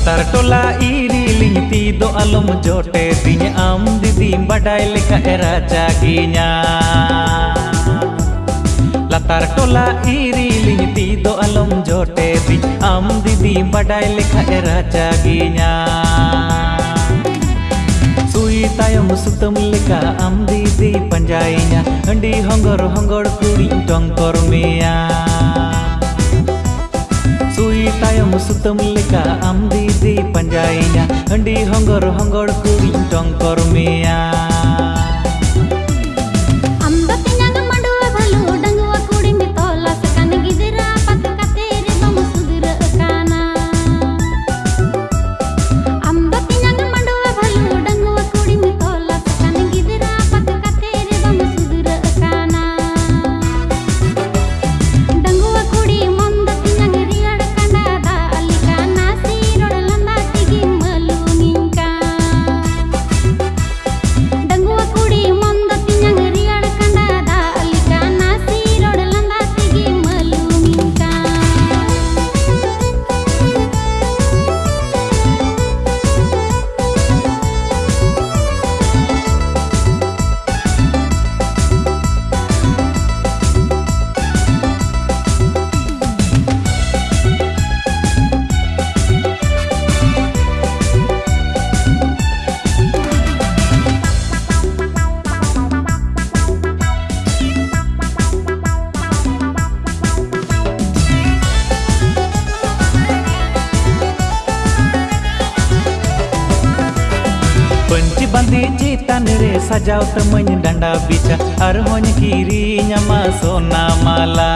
ᱞᱟᱛᱟᱨ ᱴᱚᱞᱟ ᱤᱨᱤᱞᱤᱧ ᱛᱤ ᱫᱚ ᱟᱞᱚᱢ ᱡᱚᱴᱮ ᱫᱤᱧ ᱟᱢ ᱫᱤᱫᱤᱢ ᱵᱟᱰᱟᱭ ᱞᱮᱠᱟ ᱮᱨᱟ ᱡᱟᱜᱤᱧᱟ ᱞᱟᱛᱟᱨ ᱴᱚᱞᱟ ᱤᱨᱤᱞᱤᱧ ᱛᱤ ᱫᱚ ᱟᱞᱚᱢ ᱡᱚᱴᱮ ᱫᱤᱧ ᱟᱢ ᱫᱤᱫᱤᱢ ᱵᱟᱰᱟᱭ ᱞᱮᱠᱟ ᱮᱨᱟ ᱡᱟᱜᱤᱧᱟ ᱥᱩᱭ ᱛᱟᱭᱚᱢ ᱥᱩᱛᱟᱹᱢ ᱞᱮᱠᱟ ᱟᱢ ᱫᱤᱫᱤ ᱯᱟᱸᱡᱟᱭᱤᱧᱟ ᱦᱟᱺᱰᱤ ᱦᱚᱸᱜᱚᱨ ᱦᱚᱸᱜᱚᱲ ᱠᱩᱲᱤᱧ ᱴᱚᱝᱠᱚᱨ ᱢᱮᱭᱟ sutem leka am di di panjaina Hendi honggor honggor kuring tongkor kormia. ᱯᱟᱹᱧᱪᱤ ᱵᱟᱸᱫᱮ ᱪᱮᱛᱟᱱ ᱨᱮ ᱥᱟᱡᱟᱣ ᱛᱟᱢᱟᱹᱧ ᱰᱟᱸᱰᱟ ᱵᱤᱪᱟ ᱟᱨᱦᱚᱸᱧ ᱠᱤᱨᱤᱧᱟᱢᱟ ᱥᱚᱱᱟ ᱢᱟᱞᱟ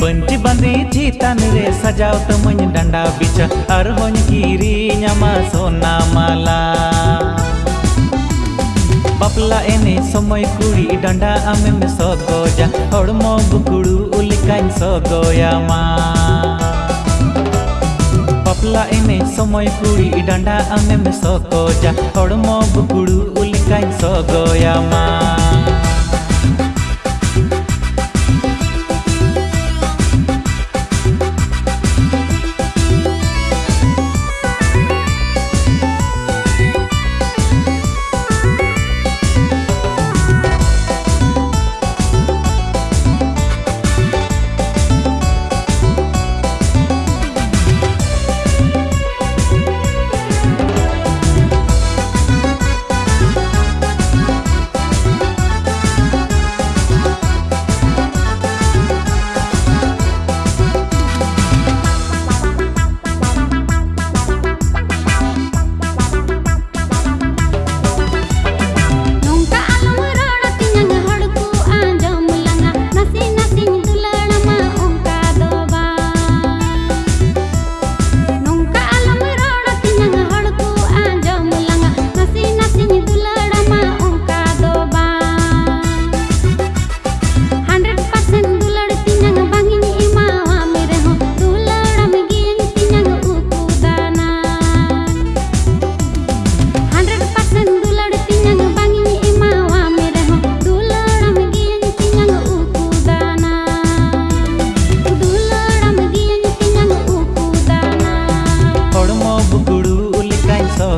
ᱯᱟᱹᱧᱪᱤ ᱵᱟᱸᱫᱮ ᱪᱮᱛᱟᱱ ᱨᱮ ᱥᱟᱡᱟᱣ ᱛᱟᱢᱟᱹᱧ ᱰᱟᱸᱰᱟ ᱵᱤᱪᱟ ᱟᱨᱦᱚᱸᱧ ᱠᱤᱨᱤᱧᱟᱢᱟ ᱥᱚᱱᱟ ᱢᱟᱞᱟ ᱵᱟᱯᱞᱟ ᱮᱱᱮᱡ ᱥᱚᱢᱚᱭ ᱠᱩᱲᱤ ᱰᱟᱸᱰᱟ ᱟᱢᱮᱢ ᱥᱚᱜᱚᱡᱟ ᱦᱚᱲᱢᱚ ᱵᱩᱠᱲᱩ ᱞᱮᱠᱟᱧ ᱥᱚᱜᱚᱭᱟᱢᱟ ᱵᱟᱯᱞᱟ ᱮᱱᱮᱡ ᱥᱚᱢᱚᱭ ᱠᱩᱲᱤ ᱰᱟᱸᱰᱟ ᱟᱢᱮᱢ ᱥᱚᱜᱚᱡᱟ ᱦᱚᱲᱢᱚ ᱵᱩᱠᱲᱩ ᱞᱮᱠᱟᱧ ᱥᱚᱜᱚᱭᱟᱢᱟ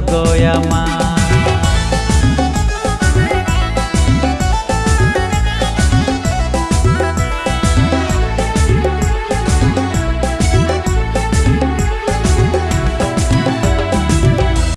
Goyama